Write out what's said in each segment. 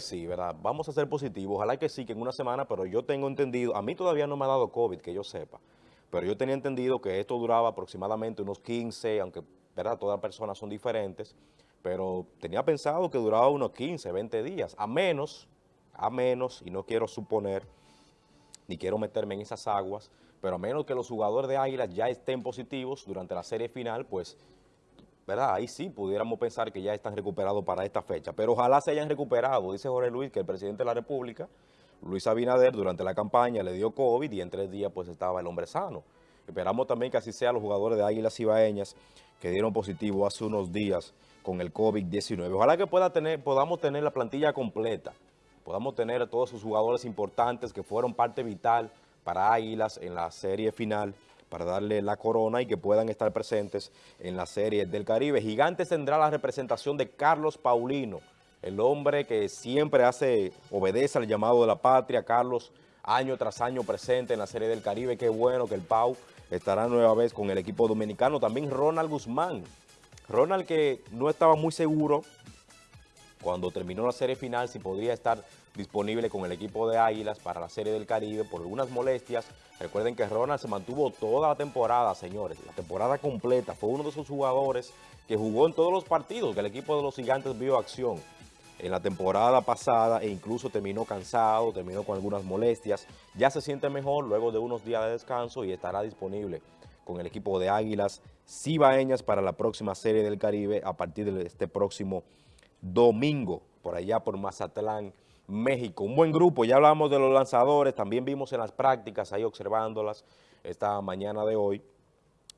Sí, ¿verdad? Vamos a ser positivos. Ojalá que sí, que en una semana, pero yo tengo entendido, a mí todavía no me ha dado COVID, que yo sepa, pero yo tenía entendido que esto duraba aproximadamente unos 15, aunque, ¿verdad? Todas las personas son diferentes, pero tenía pensado que duraba unos 15, 20 días, a menos, a menos, y no quiero suponer, ni quiero meterme en esas aguas, pero a menos que los jugadores de Águilas ya estén positivos durante la serie final, pues ¿verdad? Ahí sí pudiéramos pensar que ya están recuperados para esta fecha, pero ojalá se hayan recuperado. Dice Jorge Luis que el presidente de la República, Luis Abinader, durante la campaña le dio COVID y en tres días pues estaba el hombre sano. Esperamos también que así sean los jugadores de Águilas Ibaeñas que dieron positivo hace unos días con el COVID-19. Ojalá que pueda tener, podamos tener la plantilla completa, podamos tener a todos sus jugadores importantes que fueron parte vital para Águilas en la serie final para darle la corona y que puedan estar presentes en la serie del Caribe. Gigantes tendrá la representación de Carlos Paulino, el hombre que siempre hace, obedece al llamado de la patria. Carlos, año tras año presente en la serie del Caribe. Qué bueno que el Pau estará nueva vez con el equipo dominicano. También Ronald Guzmán. Ronald que no estaba muy seguro cuando terminó la serie final si podría estar disponible con el equipo de Águilas para la Serie del Caribe por algunas molestias. Recuerden que Ronald se mantuvo toda la temporada, señores, la temporada completa. Fue uno de esos jugadores que jugó en todos los partidos que el equipo de los Gigantes vio acción en la temporada pasada e incluso terminó cansado, terminó con algunas molestias. Ya se siente mejor luego de unos días de descanso y estará disponible con el equipo de Águilas Cibaeñas para la próxima Serie del Caribe a partir de este próximo domingo, por allá por Mazatlán, México. Un buen grupo, ya hablamos de los lanzadores, también vimos en las prácticas, ahí observándolas esta mañana de hoy,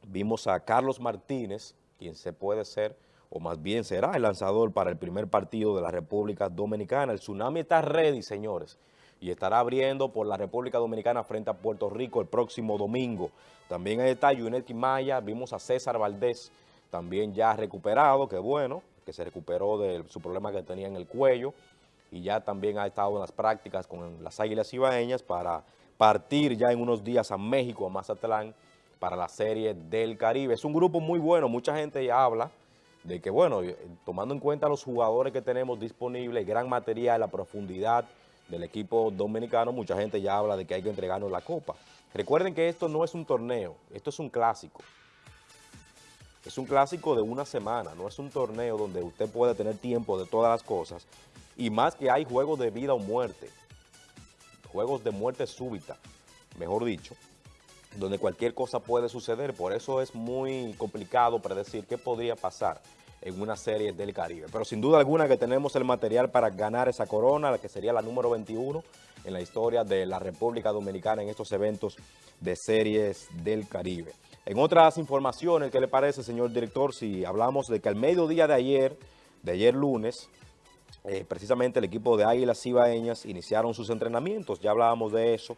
vimos a Carlos Martínez, quien se puede ser, o más bien será el lanzador para el primer partido de la República Dominicana. El Tsunami está ready, señores, y estará abriendo por la República Dominicana frente a Puerto Rico el próximo domingo. También ahí está Yunet Maya, vimos a César Valdés, también ya recuperado, que bueno, que se recuperó de su problema que tenía en el cuello y ya también ha estado en las prácticas con las Águilas Ibaeñas para partir ya en unos días a México, a Mazatlán, para la Serie del Caribe. Es un grupo muy bueno, mucha gente ya habla de que, bueno, eh, tomando en cuenta los jugadores que tenemos disponibles, gran material, la profundidad del equipo dominicano, mucha gente ya habla de que hay que entregarnos la copa. Recuerden que esto no es un torneo, esto es un clásico. Es un clásico de una semana, no es un torneo donde usted puede tener tiempo de todas las cosas. Y más que hay juegos de vida o muerte, juegos de muerte súbita, mejor dicho, donde cualquier cosa puede suceder. Por eso es muy complicado predecir qué podría pasar en una serie del Caribe. Pero sin duda alguna que tenemos el material para ganar esa corona, la que sería la número 21 en la historia de la República Dominicana en estos eventos de series del Caribe. En otras informaciones, ¿qué le parece, señor director? Si hablamos de que al mediodía de ayer, de ayer lunes, eh, precisamente el equipo de Águilas Cibaeñas iniciaron sus entrenamientos. Ya hablábamos de eso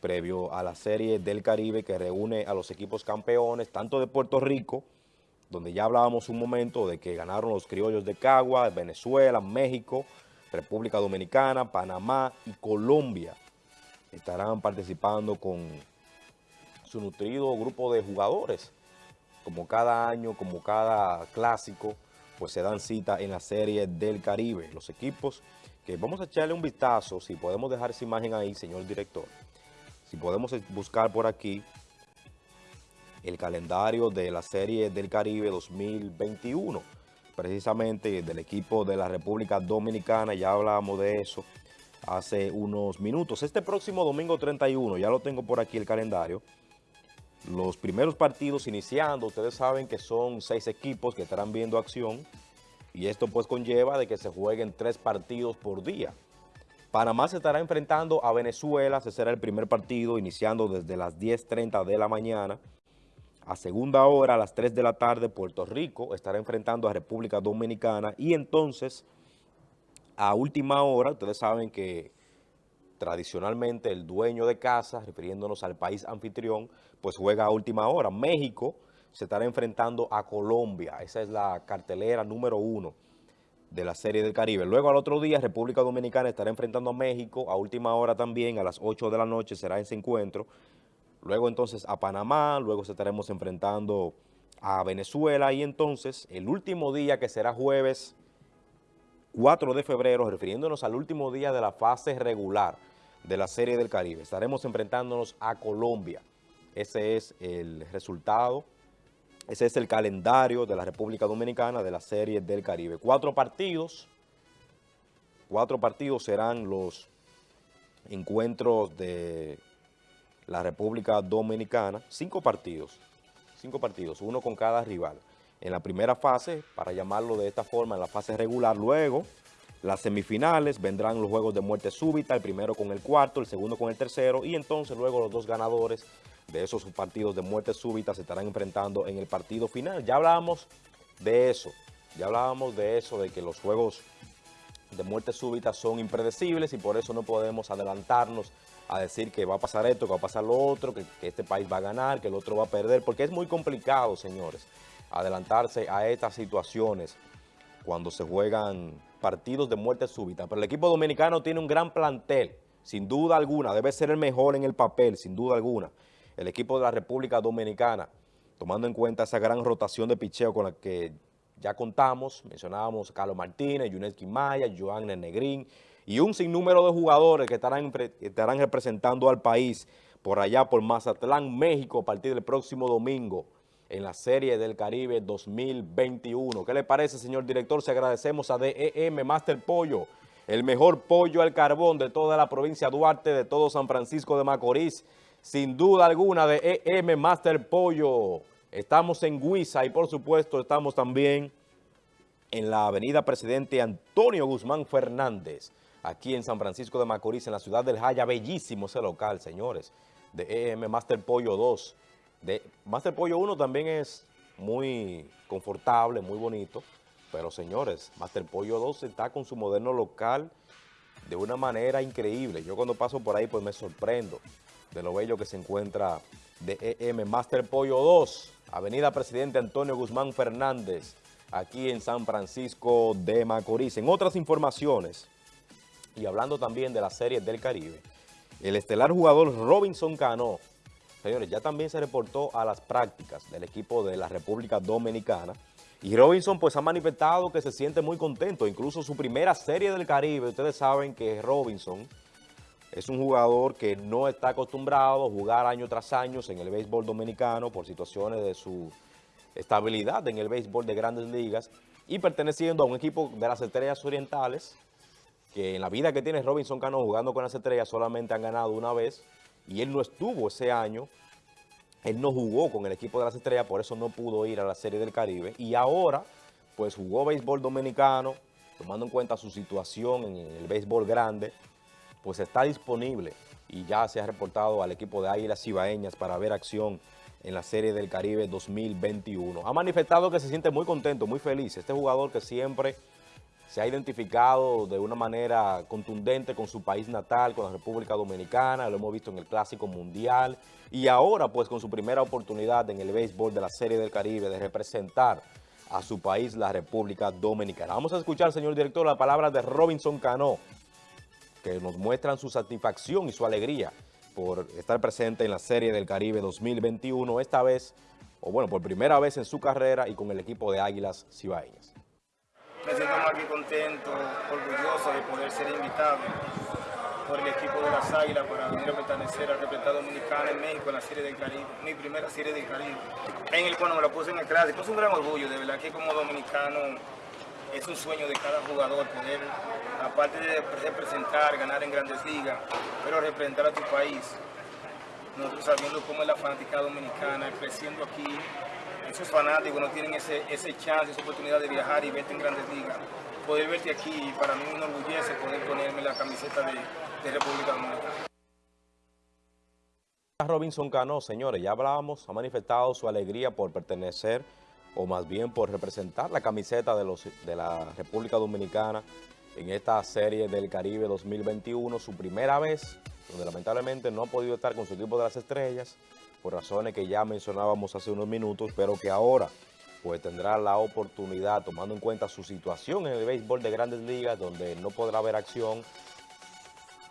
previo a la Serie del Caribe que reúne a los equipos campeones, tanto de Puerto Rico, donde ya hablábamos un momento de que ganaron los criollos de Cagua, Venezuela, México, República Dominicana, Panamá y Colombia. Estarán participando con su nutrido grupo de jugadores. Como cada año, como cada clásico, pues se dan cita en la Serie del Caribe. Los equipos que vamos a echarle un vistazo, si podemos dejar esa imagen ahí, señor director. Si podemos buscar por aquí el calendario de la Serie del Caribe 2021, precisamente del equipo de la República Dominicana, ya hablábamos de eso hace unos minutos. Este próximo domingo 31, ya lo tengo por aquí el calendario, los primeros partidos iniciando, ustedes saben que son seis equipos que estarán viendo acción y esto pues conlleva de que se jueguen tres partidos por día. Panamá se estará enfrentando a Venezuela, ese será el primer partido iniciando desde las 10.30 de la mañana. A segunda hora, a las 3 de la tarde, Puerto Rico estará enfrentando a República Dominicana y entonces a última hora, ustedes saben que tradicionalmente el dueño de casa, refiriéndonos al país anfitrión, pues juega a última hora. México se estará enfrentando a Colombia, esa es la cartelera número uno de la Serie del Caribe. Luego al otro día República Dominicana estará enfrentando a México, a última hora también, a las 8 de la noche será ese encuentro. Luego entonces a Panamá, luego se estaremos enfrentando a Venezuela y entonces el último día que será jueves 4 de febrero, refiriéndonos al último día de la fase regular de la Serie del Caribe. Estaremos enfrentándonos a Colombia. Ese es el resultado, ese es el calendario de la República Dominicana de la Serie del Caribe. Cuatro partidos, cuatro partidos serán los encuentros de la República Dominicana, cinco partidos, cinco partidos, uno con cada rival en la primera fase, para llamarlo de esta forma, en la fase regular. Luego, las semifinales, vendrán los juegos de muerte súbita, el primero con el cuarto, el segundo con el tercero, y entonces luego los dos ganadores de esos partidos de muerte súbita se estarán enfrentando en el partido final. Ya hablábamos de eso, ya hablábamos de eso, de que los juegos de muerte súbita son impredecibles y por eso no podemos adelantarnos a decir que va a pasar esto, que va a pasar lo otro, que, este país va a ganar, que el otro va a perder, porque es muy complicado, señores adelantarse a estas situaciones cuando se juegan partidos de muerte súbita. Pero el equipo dominicano tiene un gran plantel, sin duda alguna, debe ser el mejor en el papel, sin duda alguna. El equipo de la República Dominicana, tomando en cuenta esa gran rotación de picheo con la que ya contamos, mencionábamos Carlos Martínez, Yuneski Maya, Joan Negrín y un sinnúmero de jugadores que estarán representando al país por allá por Mazatlán, México, a partir del próximo domingo en la Serie del Caribe 2021. ¿Qué le parece, señor director? Se agradecemos a DEM Master Pollo, el mejor pollo al carbón de toda la provincia de Duarte, de todo San Francisco de Macorís. Sin duda alguna, DEM Master Pollo. Estamos en Guisa y, por supuesto, estamos también en la avenida Presidente Antonio Guzmán Fernández, aquí en San Francisco de Macorís, en la ciudad del Jaya. Bellísimo ese local, señores, de EM Master Pollo 2 Master Pollo 1 también es muy confortable, muy bonito, pero señores, Master Pollo 2 está con su moderno local de una manera increíble. Yo cuando paso por ahí pues me sorprendo de lo bello que se encuentra de EM Master Pollo 2, Avenida Presidente Antonio Guzmán Fernández, aquí en San Francisco de Macorís. En otras informaciones, y hablando también de la serie del Caribe, el estelar jugador Robinson Cano Señores, ya también se reportó a las prácticas del equipo de la República Dominicana. Y Robinson pues ha manifestado que se siente muy contento, incluso su primera serie del Caribe, ustedes saben que Robinson es un jugador que no está acostumbrado a jugar año tras año en el béisbol dominicano por situaciones de su estabilidad en el béisbol de grandes ligas y perteneciendo a un equipo de las Estrellas Orientales que en la vida que tiene Robinson Cano jugando con las Estrellas solamente han ganado una vez y él no estuvo ese año, él no jugó con el equipo de las estrellas, por eso no pudo ir a la Serie del Caribe, y ahora pues jugó béisbol dominicano, tomando en cuenta su situación en el béisbol grande, pues está disponible y ya se ha reportado al equipo de Águilas Cibaeñas para ver acción en la Serie del Caribe 2021. Ha manifestado que se siente muy contento, muy feliz. Este jugador que siempre se ha identificado de una manera contundente con su país natal, con la República Dominicana, lo hemos visto en el Clásico Mundial y ahora pues con su primera oportunidad en el béisbol de la Serie del Caribe de representar a su país, la República Dominicana. Vamos a escuchar, señor director, la palabra de Robinson Cano, que nos muestran su satisfacción y su alegría por estar presente en la Serie del Caribe 2021, esta vez, o bueno, por primera vez en su carrera y con el equipo de Águilas Cibaeñas me siento muy contento, orgulloso de poder ser invitado por el equipo de las Águilas para venir a pertenecer al representado dominicano en México en la Serie del Caribe, mi primera Serie del Caribe. En el cual me lo puse en el clásico, es un gran orgullo, de verdad que como dominicano es un sueño de cada jugador poder, aparte de representar, ganar en grandes ligas, pero representar a tu país. Nosotros sabiendo cómo es la fanática dominicana, creciendo aquí, esos fanáticos no tienen ese, ese chance, esa oportunidad de viajar y verte en grandes ligas. Poder verte aquí, para mí me enorgullece poder ponerme la camiseta de, de República Dominicana. Robinson Cano, señores, ya hablábamos, ha manifestado su alegría por pertenecer o más bien por representar la camiseta de, los, de la República Dominicana en esta serie del Caribe 2021, su primera vez, donde lamentablemente no ha podido estar con su equipo de las estrellas, por razones que ya mencionábamos hace unos minutos, pero que ahora pues tendrá la oportunidad, tomando en cuenta su situación en el béisbol de grandes ligas, donde no podrá haber acción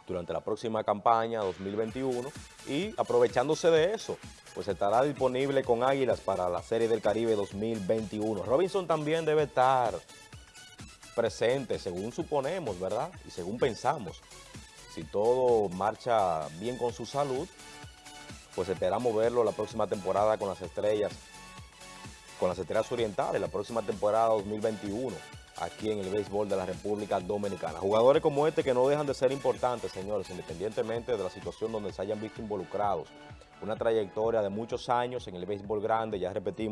durante la próxima campaña 2021 y aprovechándose de eso, pues estará disponible con Águilas para la Serie del Caribe 2021. Robinson también debe estar presente, según suponemos, ¿verdad? Y según pensamos. Si todo marcha bien con su salud, pues esperamos verlo la próxima temporada con las estrellas, con las estrellas orientales, la próxima temporada 2021, aquí en el béisbol de la República Dominicana. Jugadores como este que no dejan de ser importantes, señores, independientemente de la situación donde se hayan visto involucrados. Una trayectoria de muchos años en el béisbol grande, ya repetimos,